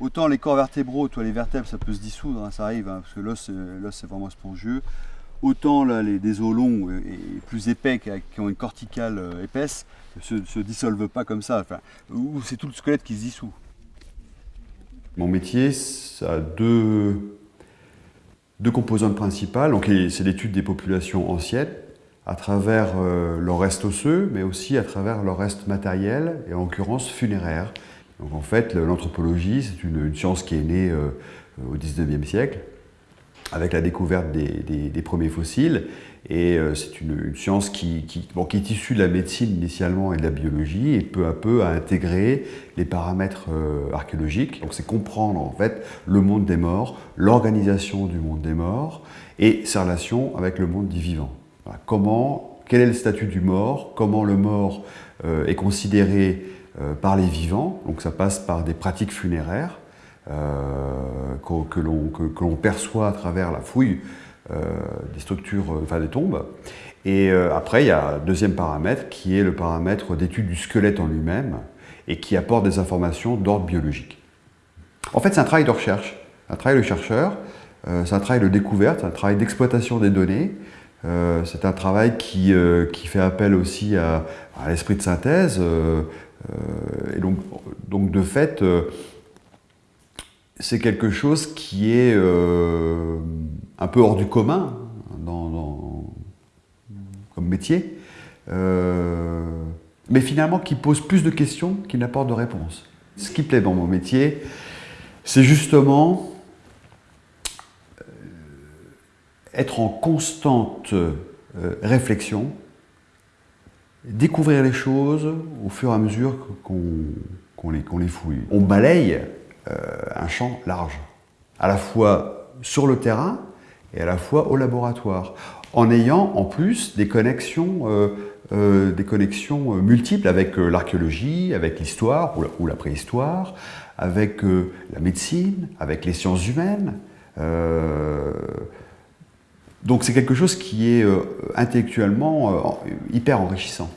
Autant les corps vertébraux, toi les vertèbres, ça peut se dissoudre, hein, ça arrive, hein, parce que l'os c'est vraiment spongieux. Autant là, les, os longs et plus épais, qui, ont une corticale euh, épaisse, ne se, dissolvent pas comme ça. Enfin, c'est tout le squelette qui se dissout. Mon métier, ça a deux, deux composantes principales. C'est l'étude des populations anciennes, à travers euh, leur reste osseux, mais aussi à travers leur reste matériel, et en l'occurrence funéraire. Donc en fait, l'anthropologie, c'est une, science qui est née euh, au 19e siècle, avec la découverte des, premiers fossiles. Et euh, c'est une, science qui, qui, est issue de la médecine initialement et de la biologie, et peu à peu a intégré les paramètres archéologiques. Donc c'est comprendre en fait le monde des morts, l'organisation du monde des morts, et ses relations avec le monde du vivant. Comment, quel est le statut du mort, comment le mort euh, est considéré euh, par les vivants, donc ça passe par des pratiques funéraires euh, que, l'on perçoit à travers la fouille des structures, enfin des tombes. Et après, il y a un deuxième paramètre qui est le paramètre d'étude du squelette en lui-même et qui apporte des informations d'ordre biologique. En fait, c'est un travail de recherche, un travail de chercheur, c'est un travail de découverte, un travail d'exploitation des données, euh, c'est un travail euh, qui, fait appel aussi à, l'esprit de synthèse. Euh, et donc, donc, de fait, c'est quelque chose qui est un peu hors du commun dans, comme métier, mais finalement qui pose plus de questions qu'il n'apporte de réponses. Ce qui plaît dans mon métier, c'est justement être en constante euh, réflexion, découvrir les choses au fur et à mesure qu'on les, fouille. On balaye euh, un champ large, à la fois sur le terrain et à la fois au laboratoire, en ayant en plus des connexions, euh, des connexions multiples avec l'archéologie, avec l'histoire ou, la préhistoire, avec la médecine, avec les sciences humaines. Donc c'est quelque chose qui est euh, intellectuellement euh, hyper enrichissant.